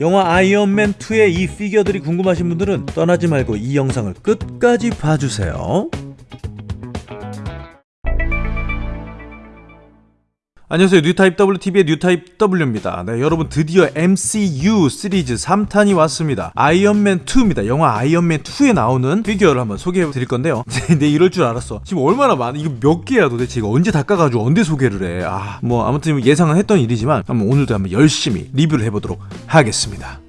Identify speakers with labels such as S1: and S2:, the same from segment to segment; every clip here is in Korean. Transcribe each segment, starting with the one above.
S1: 영화 아이언맨 2의 이 피규어들이 궁금하신 분들은 떠나지 말고 이 영상을 끝까지 봐주세요. 안녕하세요. 뉴타입W TV의 뉴타입 W입니다. 네 여러분 드디어 MCU 시리즈 3탄이 왔습니다. 아이언맨 2입니다. 영화 아이언맨 2에 나오는 피규어를 한번 소개해 드릴 건데요. 네 이럴 줄 알았어. 지금 얼마나 많아? 이거 몇 개야 도대체? 이거 언제 닦아가지고 언제 소개를 해 아 뭐 아무튼 예상은 했던 일이지만 한번 오늘도 한번 열심히 리뷰를 해보도록 하겠습니다.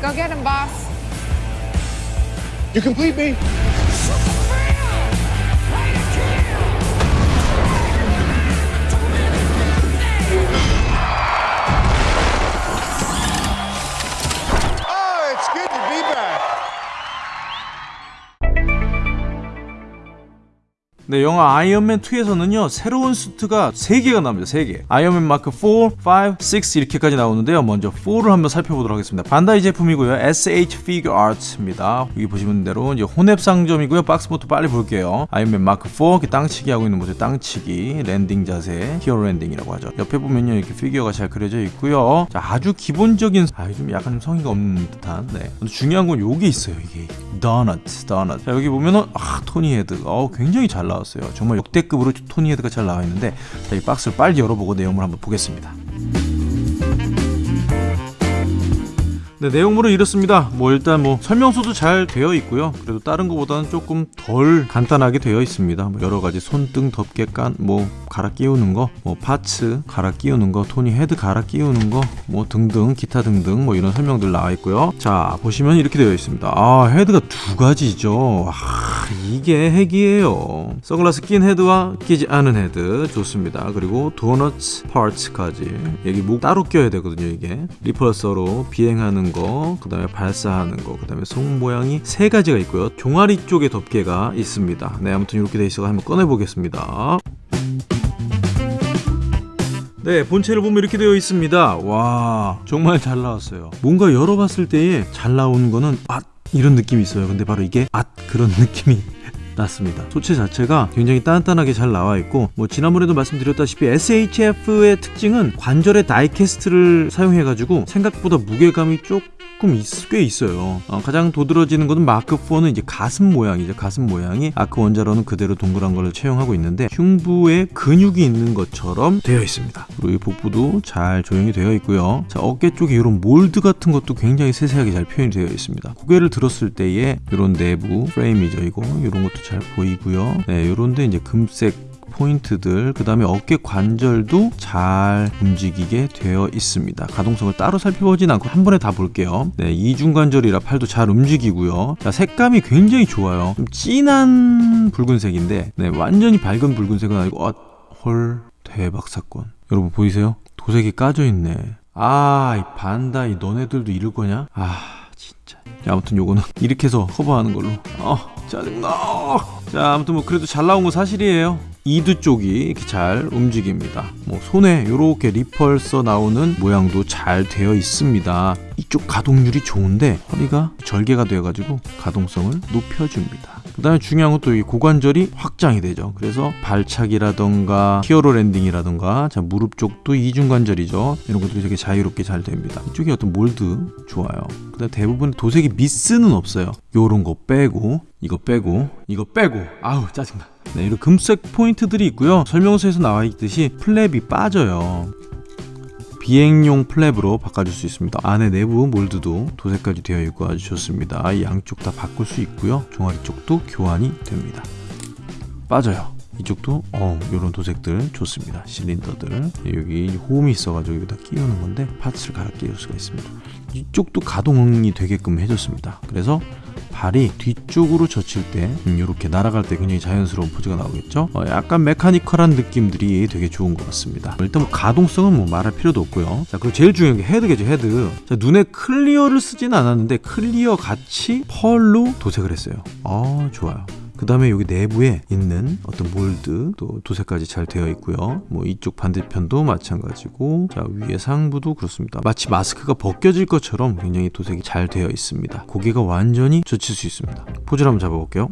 S2: Go get him, boss.
S3: You complete me?
S1: 네, 영화 아이언맨 2에서는요 새로운 수트가 3개가 나옵니다. 3개. 아이언맨 마크 4, 5, 6 이렇게까지 나오는데요. 먼저 4를 한번 살펴보도록 하겠습니다. 반다이 제품이고요. SH Figure Arts입니다. 여기 보시는 대로 이제 혼웹 상점이고요. 박스부터 빨리 볼게요. 아이언맨 마크 4 이렇게 땅치기 하고 있는 모습 땅치기 랜딩 자세 히어로 랜딩이라고 하죠. 옆에 보면요 이렇게 피규어가 잘 그려져 있고요. 자, 아주 기본적인 아, 좀 약간 좀 성의가 없는 듯한 네. 중요한 건 요게 있어요. 이게 도넛, 도넛. 자, 여기 보면은 아, 토니 헤드. 어, 굉장히 잘 나왔어요. 정말 역대급으로 토니 헤드가 잘 나와 있는데 자, 이 박스를 빨리 열어보고 내용을 한번 보겠습니다. 네, 내용물은 이렇습니다. 뭐 일단 뭐 설명서도 잘 되어 있고요. 그래도 다른 것보다는 조금 덜 간단하게 되어 있습니다. 뭐 여러 가지 손등 덮개 깐 뭐 갈아 끼우는 거, 뭐 parts 갈아 끼우는 거, 토니 헤드 갈아 끼우는 거, 뭐 등등 기타 등등 뭐 이런 설명들 나와 있고요. 자 보시면 이렇게 되어 있습니다. 아 헤드가 두 가지죠. 아 이게 핵이에요. 선글라스 낀 헤드와 끼지 않은 헤드 좋습니다. 그리고 도넛 parts까지 여기 목 따로 껴야 되거든요. 이게 repulsor로 비행하는 거, 그 다음에 발사하는 거, 그 다음에 손 모양이 세 가지가 있고요. 종아리 쪽에 덮개가 있습니다. 네 아무튼 이렇게 돼 있어서 한번 꺼내 보겠습니다. 네, 본체를 보면 이렇게 되어 있습니다. 와, 정말 잘 나왔어요. 뭔가 열어봤을 때에 잘 나오는 거는 아 이런 느낌이 있어요. 근데 바로 이게 아 그런 느낌이 났습니다. 소체 자체가 굉장히 단단하게 잘 나와 있고 뭐 지난번에도 말씀드렸다시피 SHF의 특징은 관절의 die-cast를 사용해 가지고 생각보다 무게감이 조금 있, 꽤 있어요. 어, 가장 도드러지는 것은 마크 4는 이제 가슴 모양이죠. 가슴 모양이 아크 원자로는 그대로 동그란 걸 채용하고 있는데 흉부에 근육이 있는 것처럼 되어 있습니다. 그리고 이 복부도 잘 조형이 되어 있고요. 자 어깨 쪽에 이런 mold 같은 것도 굉장히 세세하게 잘 표현이 되어 있습니다. 고개를 들었을 때의 이런 내부 프레임이죠. 이거 이런 것도 잘 보이고요. 네, 요런데 이제 금색 포인트들 그 다음에 어깨 관절도 잘 움직이게 되어 있습니다. 가동성을 따로 살펴보진 않고 한 번에 다 볼게요. 네, 이중관절이라 팔도 잘 움직이고요. 자, 색감이 굉장히 좋아요. 좀 진한 붉은색인데 네, 완전히 밝은 붉은색은 아니고 어, 헐 대박 사건. 여러분 보이세요? 도색이 까져 있네. 아이 반다 이 너네들도 이럴 거냐? 아 진짜. 자, 아무튼 요거는 이렇게 해서 커버하는 걸로. 어 짜증나. 자 아무튼 뭐 그래도 잘 나온 건 사실이에요 이두 쪽이 이렇게 잘 움직입니다. 뭐 손에 이렇게 리펄서 나오는 모양도 잘 되어 있습니다. 이쪽 가동률이 좋은데 허리가 절개가 되어 가지고 가동성을 높여줍니다. 그 다음에 중요한 건 또 이 고관절이 확장이 되죠. 그래서 발차기라던가 히어로 랜딩이라던가 자 무릎 쪽도 이중관절이죠. 이런 것들이 되게 자유롭게 잘 됩니다. 이쪽에 어떤 몰드 좋아요. 그 다음 대부분 도색이 미스는 없어요. 요런 거 빼고 이거 빼고 이거 빼고. 아우 짜증나 네 이런 금색 포인트들이 있고요. 설명서에서 나와 있듯이 플랩이 빠져요. 비행용 플랩으로 바꿔줄 수 있습니다. 안에 내부 몰드도 도색까지 되어 있고 아주 좋습니다. 이 양쪽 다 바꿀 수 있고요. 종아리 쪽도 교환이 됩니다. 빠져요. 이쪽도 어 이런 도색들 좋습니다. 실린더들. 여기 홈이 있어가지고 여기다 끼우는 건데 parts를 갈아 끼울 수가 있습니다. 이쪽도 가동이 되게끔 해줬습니다. 그래서 발이 뒤쪽으로 젖힐 때 이렇게 날아갈 때 굉장히 자연스러운 포즈가 나오겠죠? 어, 약간 mechanical한 느낌들이 되게 좋은 것 같습니다. 일단 뭐 가동성은 뭐 말할 필요도 없고요. 자 그리고 제일 중요한 게 헤드겠죠 헤드. 자, 눈에 clear를 쓰지는 않았는데 clear 같이 pearl로 도색을 했어요. 아 좋아요 그 다음에 여기 내부에 있는 어떤 mold 또 도색까지 잘 되어 있고요. 뭐 이쪽 반대편도 마찬가지고 자 위에 상부도 그렇습니다. 마치 마스크가 벗겨질 것처럼 굉장히 도색이 잘 되어 있습니다. 고개가 완전히 젖힐 수 있습니다. 포즈를 한번 잡아볼게요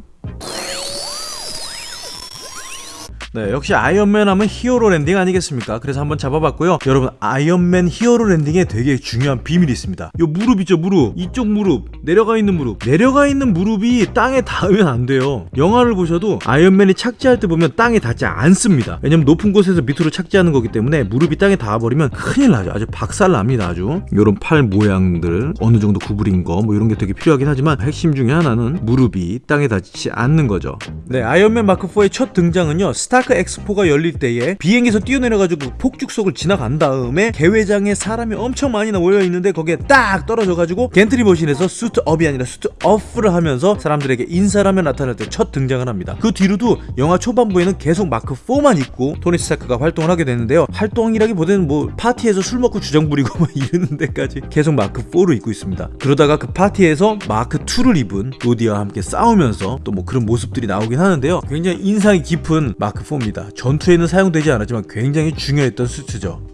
S1: 네, 역시 아이언맨 하면 히어로 랜딩 아니겠습니까? 그래서 한번 잡아봤고요. 여러분, 아이언맨 히어로 랜딩에 되게 중요한 비밀이 있습니다. 요 무릎 있죠, 무릎. 이쪽 무릎, 내려가 있는 무릎. 내려가 있는 무릎이 땅에 닿으면 안 돼요. 영화를 보셔도 아이언맨이 착지할 때 보면 땅에 닿지 않습니다. 왜냐면 높은 곳에서 밑으로 착지하는 거기 때문에 무릎이 땅에 닿아버리면 큰일 나죠. 아주 박살 납니다, 아주. 요런 팔 모양들, 어느 정도 구부린 거, 뭐 이런 게 되게 필요하긴 하지만 핵심 중에 하나는 무릎이 땅에 닿지 않는 거죠. 네, 아이언맨 마크4의 첫 등장은요, 스타크 엑스포가 열릴 때에 비행기에서 뛰어내려가지고 폭죽 속을 지나간 다음에 개회장에 사람이 엄청 많이 모여 있는데 거기에 딱 떨어져가지고 gantry machine에서 suit up이 아니라 suit off를 하면서 사람들에게 인사를 하며 나타날 때 첫 등장을 합니다. 그 뒤로도 영화 초반부에는 계속 마크 4만 입고 토니 스타크가 활동을 하게 되는데요. 활동이라기보다는 뭐 파티에서 술 먹고 주정 부리고 막 이러는 데까지 계속 마크 4를 입고 있습니다. 그러다가 그 파티에서 마크 2를 입은 로디와 함께 싸우면서 또 뭐 그런 모습들이 나오긴 하는데요. 굉장히 인상이 깊은 마크 4 입니다. 전투에는 사용되지 않았지만 굉장히 중요했던 수트죠.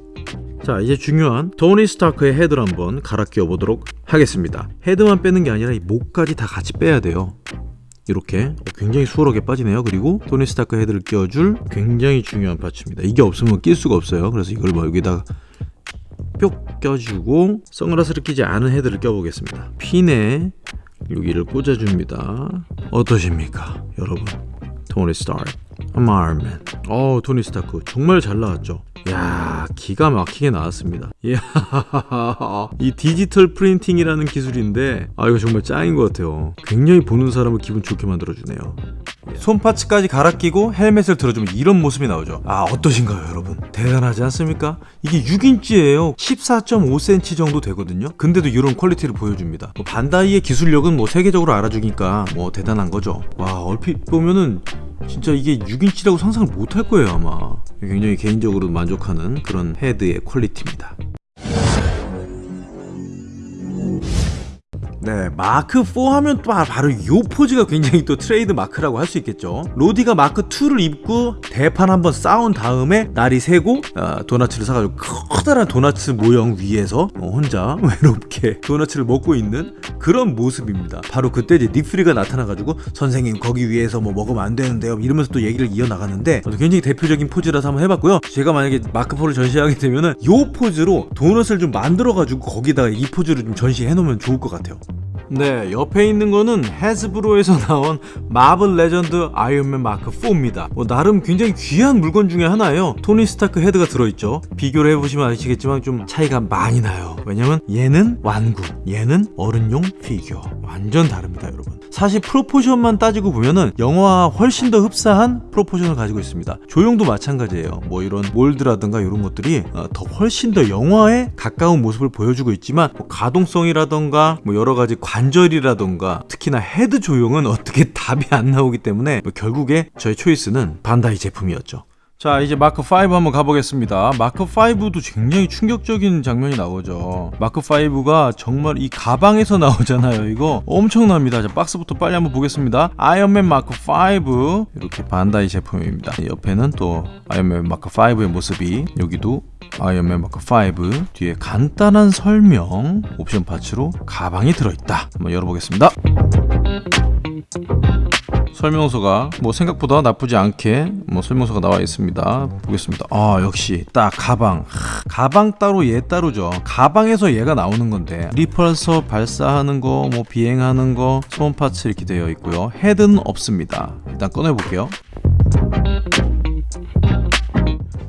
S1: 자 이제 중요한 토니 스타크의 헤드를 한번 갈아 끼워 보도록 하겠습니다. 헤드만 빼는 게 아니라 이 목까지 다 같이 빼야 돼요. 이렇게 굉장히 수월하게 빠지네요. 그리고 토니 스타크 헤드를 끼워줄 굉장히 중요한 parts입니다. 이게 없으면 낄 수가 없어요. 그래서 이걸 뭐 여기다가 뿅 껴주고 선글라스를 끼지 않은 헤드를 껴보겠습니다. 핀에 여기를 꽂아줍니다. 어떠십니까 여러분? 토니 스타크 아이언맨 어 토니 스타크. 정말 잘 나왔죠? 야 기가 막히게 나왔습니다. 이야 이 디지털 프린팅이라는 기술인데 아 이거 정말 짱인 것 같아요. 굉장히 보는 사람을 기분 좋게 만들어주네요. 손parts까지 갈아 끼고 헬멧을 들어주면 이런 모습이 나오죠. 아 어떠신가요 여러분? 대단하지 않습니까? 이게 6인치예요. 14.5cm 정도 되거든요. 근데도 이런 quality를 보여줍니다. 뭐 반다이의 기술력은 뭐 세계적으로 알아주니까 뭐 대단한 거죠. 와 얼핏 보면은 진짜 이게 6인치라고 상상을 못 할 거예요 아마. 굉장히 개인적으로 만족하는 그런 헤드의 quality입니다 네, 마크 4 하면 또 바로 요 포즈가 굉장히 또 트레이드 마크라고 할 수 있겠죠. 로디가 마크 2를 입고 대판 한번 싸운 다음에 날이 새고 어, 도나츠를 사가지고 커다란 도나츠 모형 위에서 어, 혼자 외롭게 도나츠를 먹고 있는 그런 모습입니다. 바로 그때 이제 닉퓨리가 나타나가지고 선생님 거기 위에서 뭐 먹으면 안 되는데요. 이러면서 또 얘기를 이어나가는데 굉장히 대표적인 포즈라서 한번 해봤고요. 제가 만약에 마크 4를 전시하게 되면은 요 포즈로 도넛을 좀 만들어가지고 거기다가 이 포즈를 좀 전시해 놓으면 좋을 것 같아요. 네, 옆에 있는 거는 해즈브로에서 나온 마블 레전드 아이언맨 마크 4입니다. 뭐 나름 굉장히 귀한 물건 중에 하나예요. 토니 스타크 헤드가 들어있죠. 비교를 해보시면 아시겠지만 좀 차이가 많이 나요. 왜냐면 얘는 완구, 얘는 어른용 피규어. 완전 다릅니다, 여러분. 사실 proportion만 따지고 보면은 영화와 훨씬 더 흡사한 proportion을 가지고 있습니다. 조형도 마찬가지예요. 뭐 이런 mold라든가 이런 것들이 어, 더 훨씬 더 영화에 가까운 모습을 보여주고 있지만 뭐 가동성이라든가 뭐 여러 가지 관절이라던가 특히나 헤드 조형은 어떻게 답이 안 나오기 때문에 뭐 결국에 저의 choice는 반다이 제품이었죠. 자 이제 마크 5 한번 가보겠습니다. 마크 5도 굉장히 충격적인 장면이 나오죠. 마크 5가 정말 이 가방에서 나오잖아요 이거. 엄청납니다. 자 박스부터 빨리 한번 보겠습니다. 아이언맨 마크 5 이렇게 반다이 제품입니다. 옆에는 또 아이언맨 마크 5의 모습이 여기도 아이언맨 마크 5 뒤에 간단한 설명 옵션 parts로 가방이 들어있다 한번 열어보겠습니다 설명서가 뭐 생각보다 나쁘지 않게 뭐 설명서가 나와 있습니다. 보겠습니다. 아 역시 딱 가방 하, 가방 따로 얘 따로죠. 가방에서 얘가 나오는 건데 repulsor 발사하는 거 뭐 비행하는 거 소음 파츠 이렇게 되어 있고요. 헤드는 없습니다. 일단 꺼내 볼게요.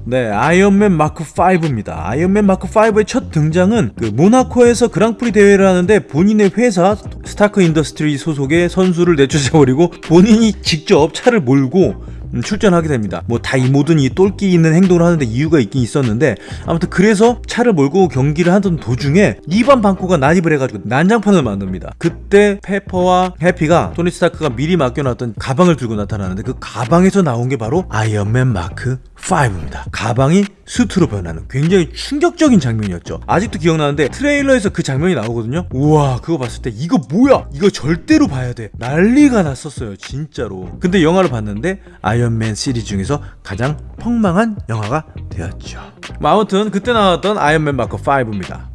S1: 네, 아이언맨 마크 5입니다. 아이언맨 마크 5의 첫 등장은 그 모나코에서 그랑프리 대회를 하는데 본인의 회사 스타크 인더스트리 소속의 선수를 내쫓아버리고 본인이 직접 차를 몰고 음, 출전하게 됩니다. 뭐 다 이 모든 이 똘끼 있는 행동을 하는데 이유가 있긴 있었는데 아무튼 그래서 차를 몰고 경기를 하던 도중에 이반 방코가 난입을 해가지고 난장판을 만듭니다. 그때 페퍼와 해피가 토니 스타크가 미리 맡겨놨던 가방을 들고 나타나는데 그 가방에서 나온 게 바로 아이언맨 마크 5입니다. 가방이 수트로 변하는 굉장히 충격적인 장면이었죠. 아직도 기억나는데 트레일러에서 그 장면이 나오거든요. 우와 그거 봤을 때 이거 뭐야? 이거 절대로 봐야 돼. 난리가 났었어요 진짜로. 근데 영화를 봤는데 아이언맨 시리즈 중에서 가장 폭망한 영화가 되었죠. 뭐 아무튼 그때 나왔던 아이언맨 마크 5입니다.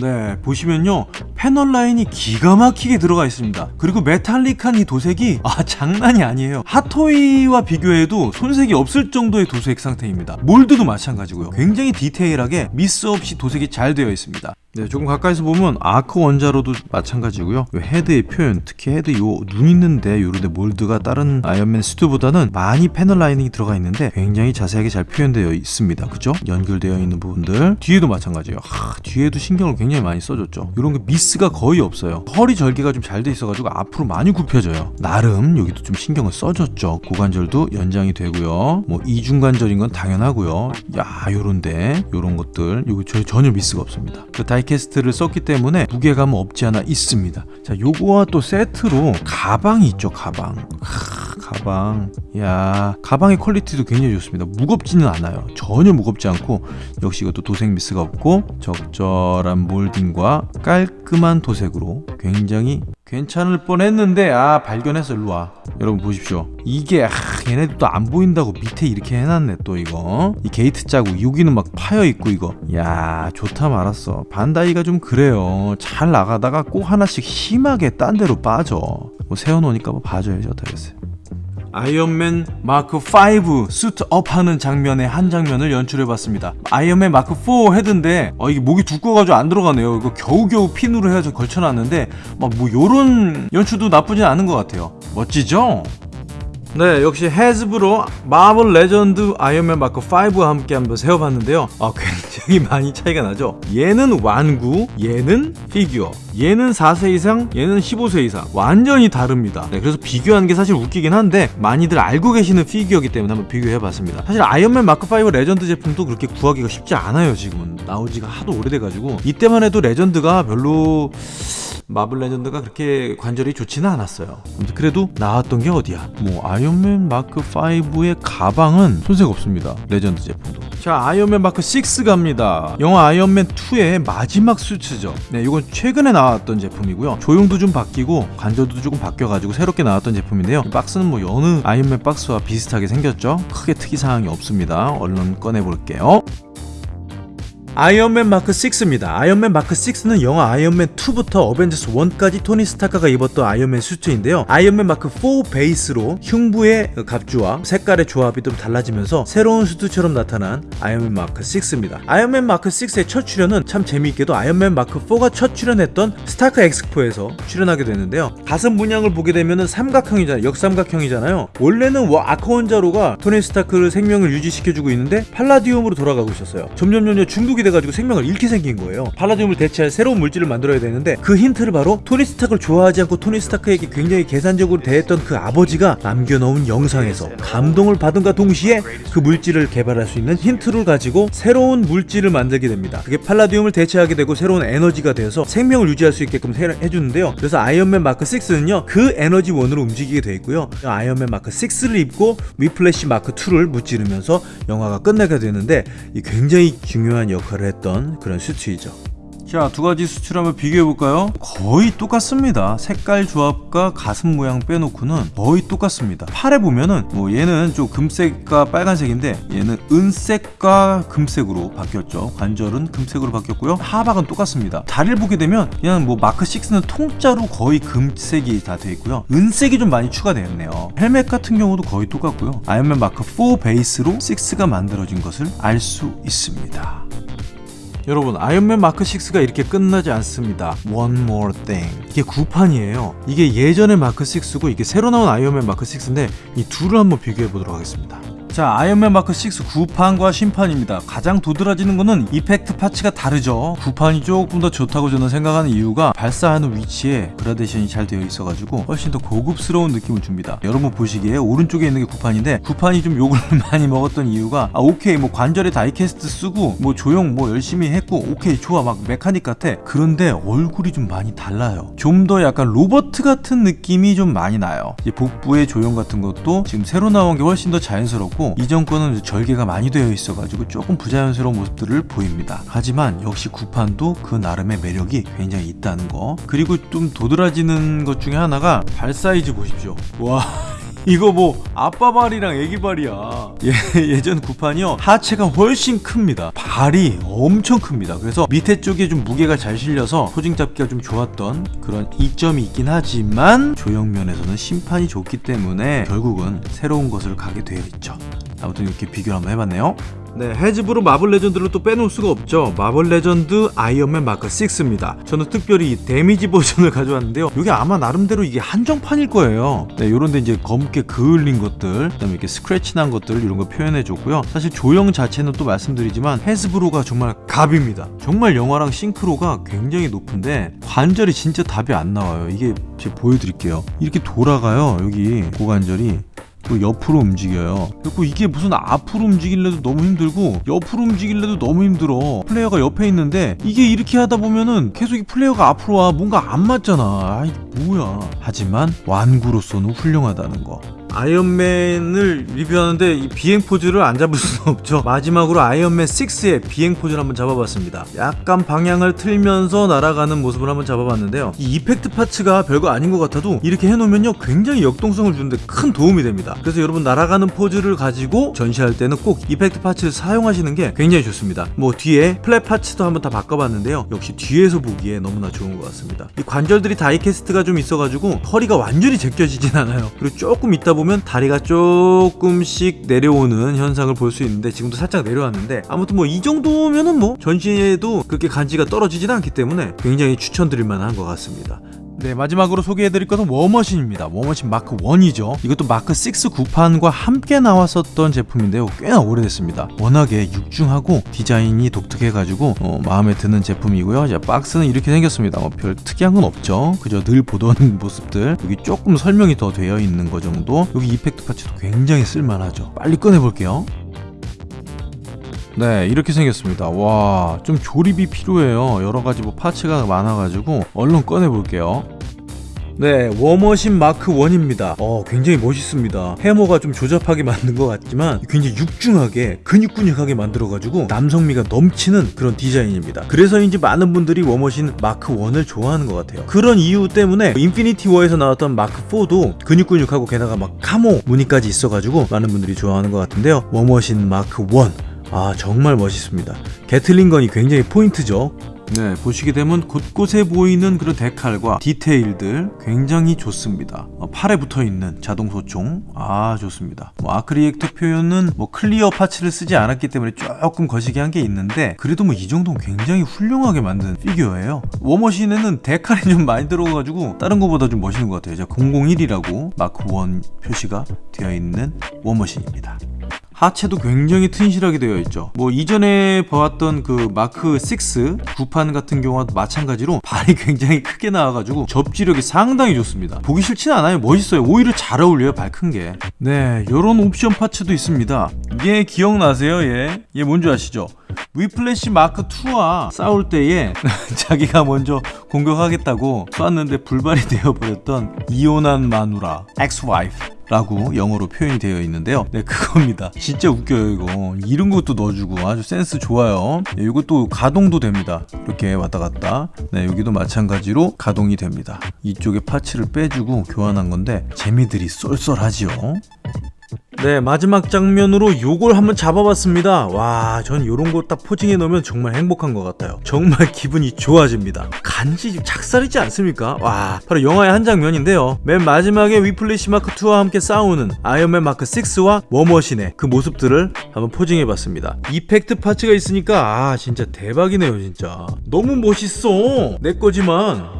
S1: 네 보시면요 패널 라인이 기가 막히게 들어가 있습니다. 그리고 metallic한 이 도색이 아 장난이 아니에요. 핫토이와 비교해도 손색이 없을 정도의 도색 상태입니다. mold도 마찬가지고요. 굉장히 디테일하게 미스 없이 도색이 잘 되어 있습니다. 네, 조금 가까이서 보면 아크 원자로도 마찬가지고요. 요 헤드의 표현, 특히 헤드 요 눈 있는데 요런데 mold가 다른 아이언맨 수트보다는 많이 panel lining이 들어가 있는데 굉장히 자세하게 잘 표현되어 있습니다. 그죠? 연결되어 있는 부분들 뒤에도 마찬가지예요. 하, 뒤에도 신경을 굉장히 많이 써줬죠. 이런 게 미스가 거의 없어요. 허리 절개가 좀 잘 돼 있어가지고 앞으로 많이 굽혀져요. 나름 여기도 좀 신경을 써줬죠. 고관절도 연장이 되고요. 뭐 이중관절인 건 당연하고요. 야, 요런데 요런 것들 요거 저 전혀 미스가 없습니다. 그 die cast를 썼기 때문에 무게감은 없지 않아 있습니다. 자, 요거와 또 세트로 가방이 있죠. 가방. 하, 가방. 야, 가방의 quality도 굉장히 좋습니다. 무겁지는 않아요. 전혀 무겁지 않고 역시 이것도 도색 미스가 없고 적절한 몰딩과 깔끔한 도색으로 굉장히 괜찮을 뻔했는데 아 발견했어 일로 와. 여러분 보십시오. 이게 아 얘네들 또 안 보인다고 밑에 이렇게 해놨네 또 이거. 이 게이트 자국 여기는 막 파여 있고 이거. 야 좋다 말았어. 반다이가 좀 그래요. 잘 나가다가 꼭 하나씩 심하게 딴 데로 빠져. 뭐 세워놓으니까 뭐 봐줘야지 어떡하겠어요 아이언맨 마크 5 suit up 하는 장면의 한 장면을 연출해봤습니다. 아이언맨 마크 4 헤드인데 어, 이게 목이 두꺼워가지고 안 들어가네요. 이거 겨우겨우 핀으로 해서 걸쳐놨는데 막 뭐 요런 연출도 나쁘진 않은 것 같아요. 멋지죠? 네, 역시 해즈브로 마블 레전드 아이언맨 마크 5와 함께 한번 세워봤는데요. 아, 굉장히 많이 차이가 나죠. 얘는 완구, 얘는 피규어. 얘는 4세 이상, 얘는 15세 이상. 완전히 다릅니다. 네, 그래서 비교하는 게 사실 웃기긴 한데 많이들 알고 계시는 피규어이기 때문에 한번 비교해봤습니다. 사실 아이언맨 마크 5 레전드 제품도 그렇게 구하기가 쉽지 않아요. 지금은 나오지가 하도 오래돼가지고 이때만 해도 레전드가 별로 마블 레전드가 그렇게 관절이 좋지는 않았어요. 그래도 나왔던 게 어디야? 뭐 아이언맨 마크 5의 가방은 손색 없습니다. 레전드 제품도. 자, 아이언맨 마크 6 갑니다. 영화 아이언맨 2의 마지막 수트죠. 네, 이건 최근에 나왔던 제품이고요. 조형도 좀 바뀌고 관절도 조금 바뀌어가지고 새롭게 나왔던 제품인데요. 이 박스는 뭐 여느 아이언맨 박스와 비슷하게 생겼죠. 크게 특이 사항이 없습니다. 얼른 꺼내 볼게요. 아이언맨 마크 6입니다. 아이언맨 마크 6는 영화 아이언맨 2부터 어벤져스 1까지 토니 스타크가 입었던 아이언맨 수트인데요. 아이언맨 마크 4 베이스로 흉부의 갑주와 색깔의 조합이 좀 달라지면서 새로운 수트처럼 나타난 아이언맨 마크 6입니다. 아이언맨 마크 6의 첫 출연은 참 재미있게도 아이언맨 마크 4가 첫 출연했던 스타크 엑스포에서 출연하게 되는데요. 가슴 문양을 보게 되면은 삼각형이잖아요. 역삼각형이잖아요. 원래는 와 아크 원자로가 토니 스타크를 생명을 유지시켜주고 있는데 팔라디움으로 돌아가고 있었어요. 점점 점점 중독이 돼가지고 생명을 잃게 생긴 거예요. 팔라디움을 대체할 새로운 물질을 만들어야 되는데 그 힌트를 바로 토니 스타크를 좋아하지 않고 토니 스타크에게 굉장히 계산적으로 대했던 그 아버지가 남겨놓은 영상에서 감동을 받음과 동시에 그 물질을 개발할 수 있는 힌트를 가지고 새로운 물질을 만들게 됩니다. 그게 팔라디움을 대체하게 되고 새로운 에너지가 되어서 생명을 유지할 수 있게끔 해- 해주는데요. 그래서 아이언맨 마크 6는요 그 에너지 원으로 움직이게 돼 있고요. 아이언맨 마크 6를 입고 위플래시 마크 2를 무찌르면서 영화가 끝나게 되는데 이 굉장히 중요한 역할 을 했던 그런 수트이죠. 자, 두 가지 수트를 한번 비교해 볼까요? 거의 똑같습니다. 색깔 조합과 가슴 모양 빼놓고는 거의 똑같습니다. 팔에 보면은 뭐 얘는 좀 금색과 빨간색인데 얘는 은색과 금색으로 바뀌었죠. 관절은 금색으로 바뀌었고요. 하박은 똑같습니다. 다리를 보게 되면 그냥 뭐 마크 6는 통짜로 거의 금색이 다돼 있고요. 은색이 좀 많이 추가되었네요. 헬멧 같은 경우도 거의 똑같고요. 아이언맨 마크 4 베이스로 6가 만들어진 것을 알 수 있습니다. 여러분 아이언맨 마크 6가 이렇게 끝나지 않습니다. One more thing. 이게 구판이에요. 이게 예전의 마크 6고 이게 새로 나온 아이언맨 마크 6인데 이 둘을 한번 비교해 보도록 하겠습니다 자 아이언맨 마크 6 구판과 신판입니다. 가장 도드라지는 거는 effect parts가 다르죠. 구판이 조금 더 좋다고 저는 생각하는 이유가 발사하는 위치에 그라데이션이 잘 되어 있어 가지고 훨씬 더 고급스러운 느낌을 줍니다. 여러분 보시기에 오른쪽에 있는 게 구판인데 구판이 좀 욕을 많이 먹었던 이유가 아 오케이 뭐 관절에 die-cast 쓰고 뭐 조형 뭐 열심히 했고 오케이 좋아 막 mechanic 같아. 그런데 얼굴이 좀 많이 달라요. 좀 더 약간 로봇 같은 느낌이 좀 많이 나요. 복부의 조형 같은 것도 지금 새로 나온 게 훨씬 더 자연스럽고 이전 거는 절개가 많이 되어 있어 가지고 조금 부자연스러운 모습들을 보입니다. 하지만 역시 구판도 그 나름의 매력이 굉장히 있다는 거. 그리고 좀 도드라지는 것 중에 하나가 발 사이즈 보십시오. 와 이거 뭐 아빠 발이랑 애기 발이야. 예, 예전 구판이요 하체가 훨씬 큽니다. 발이 엄청 큽니다. 그래서 밑에 쪽에 좀 무게가 잘 실려서 posing 잡기가 좀 좋았던 그런 이점이 있긴 하지만 조형면에서는 신판이 좋기 때문에 결국은 새로운 것을 가게 되어 있죠. 아무튼 이렇게 비교를 한번 해봤네요. 네, 해즈브로 마블 레전드를 또 빼놓을 수가 없죠. 마블 레전드 아이언맨 마크 6입니다. 저는 특별히 이 damage 버전을 가져왔는데요. 이게 아마 나름대로 이게 한정판일 거예요. 네, 요런데 이제 검게 그을린 것들, 그다음에 이렇게 스크래치 난 것들 이런 거 표현해 줬고요. 사실 조형 자체는 또 말씀드리지만 해즈브로가 정말 갑입니다. 정말 영화랑 싱크로가 굉장히 높은데 관절이 진짜 답이 안 나와요. 이게 제가 보여드릴게요. 이렇게 돌아가요. 여기 고관절이. 또 옆으로 움직여요. 그리고 이게 무슨 앞으로 움직일래도 너무 힘들고 옆으로 움직일래도 너무 힘들어. 플레이어가 옆에 있는데 이게 이렇게 하다 보면은 계속 이 플레이어가 앞으로 와 뭔가 안 맞잖아. 아 이게 뭐야. 하지만 완구로서는 훌륭하다는 거. 아이언맨을 리뷰하는데 이 비행 포즈를 안 잡을 수는 없죠. 마지막으로 아이언맨 6의 비행 포즈를 한번 잡아봤습니다. 약간 방향을 틀면서 날아가는 모습을 한번 잡아봤는데요. 이 effect parts가 별거 아닌 것 같아도 이렇게 해놓으면요 굉장히 역동성을 주는데 큰 도움이 됩니다. 그래서 여러분 날아가는 포즈를 가지고 전시할 때는 꼭 effect parts를 사용하시는 게 굉장히 좋습니다. 뭐 뒤에 플랫 파츠도 한번 다 바꿔봤는데요. 역시 뒤에서 보기에 너무나 좋은 것 같습니다. 이 관절들이 die-cast가 좀 있어가지고 허리가 완전히 제껴지진 않아요. 그리고 조금 있다 보면 다리가 조금씩 내려오는 현상을 볼 수 있는데 지금도 살짝 내려왔는데 아무튼 뭐 이 정도면은 뭐 전시에도 그렇게 간지가 떨어지진 않기 때문에 굉장히 추천드릴 만한 것 같습니다. 네 마지막으로 소개해드릴 것은 워머신입니다. 워머신 마크 1이죠. 이것도 마크 6 구판과 함께 나왔었던 제품인데요. 꽤나 오래됐습니다. 워낙에 육중하고 디자인이 독특해가지고 어, 마음에 드는 제품이고요. 자, 박스는 이렇게 생겼습니다. 뭐 별 특이한 건 없죠. 그저 늘 보던 모습들. 여기 조금 설명이 더 되어 있는 거 정도. 여기 effect parts도 굉장히 쓸만하죠. 빨리 꺼내볼게요 네 이렇게 생겼습니다 와 좀 조립이 필요해요 여러가지 뭐 parts가 많아가지고 얼른 꺼내볼게요 네, 워머신 마크 1입니다. 어, 굉장히 멋있습니다. 해머가 좀 조잡하게 만든 것 같지만 굉장히 육중하게 근육근육하게 만들어가지고 남성미가 넘치는 그런 디자인입니다. 그래서인지 많은 분들이 워머신 마크 1을 좋아하는 것 같아요. 그런 이유 때문에 인피니티 워에서 나왔던 마크 4도 근육근육하고 게다가 막 camo 무늬까지 있어가지고 많은 분들이 좋아하는 것 같은데요. 워머신 마크 1. 아 정말 멋있습니다. Gatling gun이 굉장히 포인트죠. 네, 보시게 되면 곳곳에 보이는 그런 데칼과 디테일들 굉장히 좋습니다. 어, 팔에 붙어 있는 자동 소총, 아 좋습니다. 뭐 arc reactor 표현은 뭐 clear parts를 쓰지 않았기 때문에 조금 거시기 한 게 있는데 그래도 뭐 이 정도는 굉장히 훌륭하게 만든 피규어예요. 워머신에는 데칼이 좀 많이 들어가가지고 다른 것보다 좀 멋있는 것 같아요. 자, 001이라고 마크 1 표시가 되어 있는 워머신입니다. 하체도 굉장히 튼실하게 되어 있죠. 뭐 이전에 봐왔던 그 마크 6 구판 같은 경우와도 마찬가지로 발이 굉장히 크게 나와가지고 접지력이 상당히 좋습니다. 보기 싫진 않아요. 멋있어요. 오히려 잘 어울려요 발 큰게네 요런 옵션 parts도 있습니다. 얘 기억나세요? 얘? 얘 뭔지 아시죠? 위플래시 마크 2와 싸울 때에 자기가 먼저 공격하겠다고 쐈는데 불발이 되어버렸던 이혼한 마누라 ex-wife 라고 영어로 표현이 되어 있는데요. 네 그겁니다. 진짜 웃겨요 이거. 이런 것도 넣어주고 아주 센스 좋아요. 네, 이것도 가동도 됩니다. 이렇게 왔다 갔다. 네 여기도 마찬가지로 가동이 됩니다. 이쪽에 parts를 빼주고 교환한 건데 재미들이 쏠쏠하지요 네 마지막 장면으로 요걸 한번 잡아봤습니다. 와 전 요런 거 딱 posing해 놓으면 정말 행복한 것 같아요. 정말 기분이 좋아집니다. 간지 작살이지 않습니까? 와 바로 영화의 한 장면인데요. 맨 마지막에 위플래시 마크 2와 함께 싸우는 아이언맨 마크 6와 워머신의 그 모습들을 한번 posing해 봤습니다. effect parts가 있으니까 아 진짜 대박이네요 진짜. 너무 멋있어. 내 거지만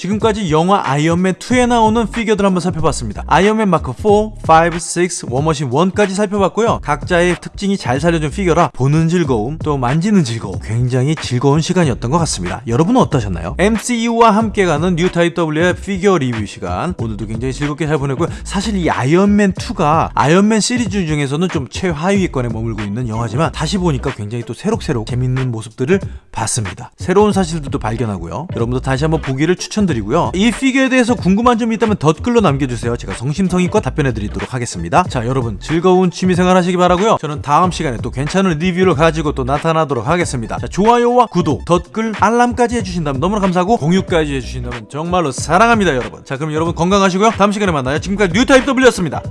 S1: 지금까지 영화 아이언맨 2에 나오는 피규어들 한번 살펴봤습니다. 아이언맨 마크 4, 5, 6, 워머신 1까지 살펴봤고요. 각자의 특징이 잘 살려준 피규어라 보는 즐거움, 또 만지는 즐거움, 굉장히 즐거운 시간이었던 것 같습니다. 여러분은 어떠셨나요? MCU와 함께 가는 뉴 타입 W의 피규어 리뷰 시간 오늘도 굉장히 즐겁게 잘 보냈고요. 사실 이 아이언맨 2가 아이언맨 시리즈 중에서는 좀 최하위권에 머물고 있는 영화지만 다시 보니까 굉장히 또 새록새록 재밌는 모습들을 봤습니다. 새로운 사실들도 발견하고요. 여러분도 다시 한번 보기를 추천드립니다. 추천드리고요. 이 피규어에 대해서 궁금한 점이 있다면 댓글로 남겨주세요. 제가 성심성의껏 답변해드리도록 하겠습니다. 자, 여러분 즐거운 취미생활 하시기 바라고요. 저는 다음 시간에 또 괜찮은 리뷰를 가지고 또 나타나도록 하겠습니다. 자, 좋아요와 구독, 댓글, 알람까지 해주신다면 너무나 감사하고 공유까지 해주신다면 정말로 사랑합니다, 여러분. 자, 그럼 여러분 건강하시고요. 다음 시간에 만나요. 지금까지 뉴타입 W였습니다.